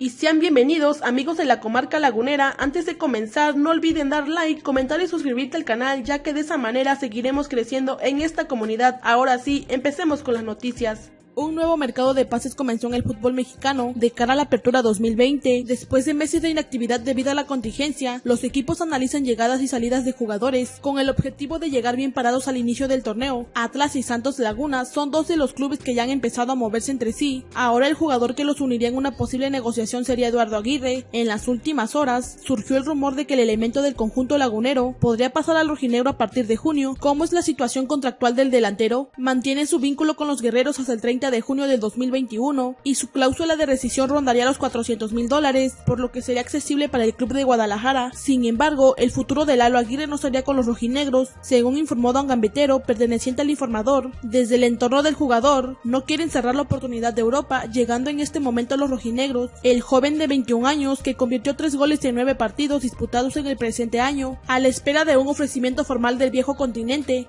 y sean bienvenidos amigos de la comarca lagunera. Antes de comenzar no olviden dar like, comentar y suscribirte al canal ya que de esa manera seguiremos creciendo en esta comunidad. Ahora sí, empecemos con las noticias. Un nuevo mercado de pases comenzó en el fútbol mexicano de cara a la apertura 2020. Después de meses de inactividad debido a la contingencia, los equipos analizan llegadas y salidas de jugadores con el objetivo de llegar bien parados al inicio del torneo. Atlas y Santos Laguna son dos de los clubes que ya han empezado a moverse entre sí. Ahora el jugador que los uniría en una posible negociación sería Eduardo Aguirre. En las últimas horas surgió el rumor de que el elemento del conjunto lagunero podría pasar al rojinegro a partir de junio. ¿Cómo es la situación contractual del delantero? Mantiene su vínculo con los guerreros hasta el 30 de junio del 2021 y su cláusula de rescisión rondaría los 400 mil dólares, por lo que sería accesible para el club de Guadalajara. Sin embargo, el futuro de Lalo Aguirre no sería con los rojinegros, según informó Don Gambetero, perteneciente al informador. Desde el entorno del jugador, no quieren cerrar la oportunidad de Europa, llegando en este momento a los rojinegros. El joven de 21 años, que convirtió tres goles en nueve partidos disputados en el presente año, a la espera de un ofrecimiento formal del viejo continente,